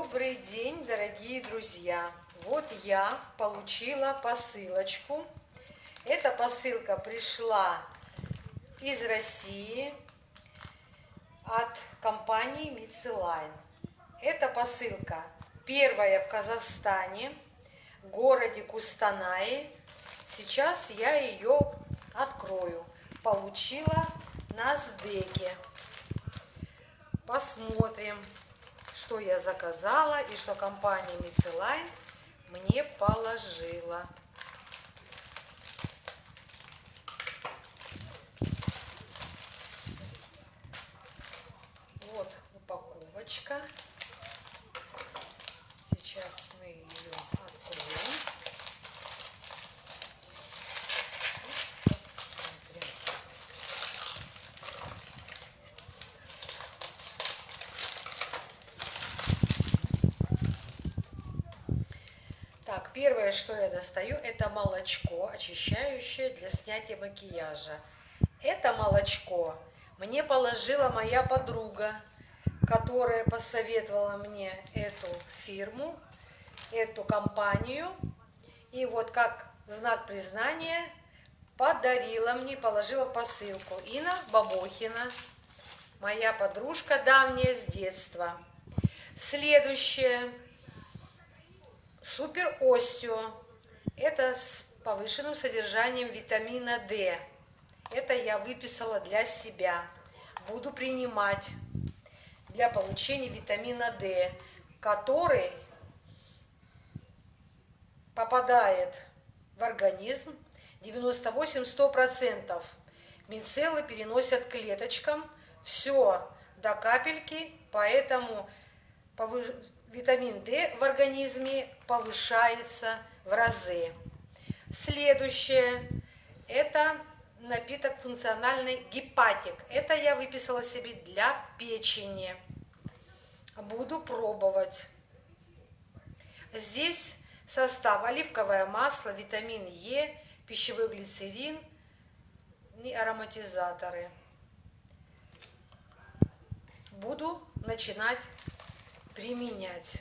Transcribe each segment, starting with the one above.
Добрый день, дорогие друзья! Вот я получила посылочку. Эта посылка пришла из России от компании Мицелайн. Эта посылка первая в Казахстане, в городе Кустанай. Сейчас я ее открою. Получила на сдеке. Посмотрим, что я заказала и что компания Мицелайн мне положила. Вот упаковочка. Сейчас мы ее Так, первое, что я достаю, это молочко, очищающее для снятия макияжа. Это молочко мне положила моя подруга, которая посоветовала мне эту фирму, эту компанию. И вот как знак признания подарила мне, положила посылку. Инна Бабохина, моя подружка давняя с детства. Следующее – Супер Остео. Это с повышенным содержанием витамина D. Это я выписала для себя. Буду принимать для получения витамина D, который попадает в организм 98-100%. Мицеллы переносят клеточкам все до капельки, поэтому витамин D в организме повышается в разы. Следующее – это напиток функциональный гепатик. Это я выписала себе для печени. Буду пробовать. Здесь состав оливковое масло, витамин Е, пищевой глицерин и ароматизаторы. Буду начинать применять.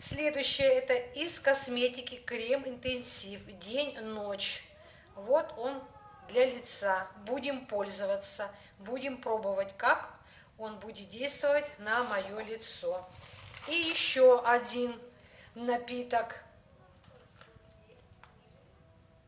Следующее это из косметики крем интенсив день-ночь. Вот он для лица. Будем пользоваться, будем пробовать, как он будет действовать на мое лицо. И еще один напиток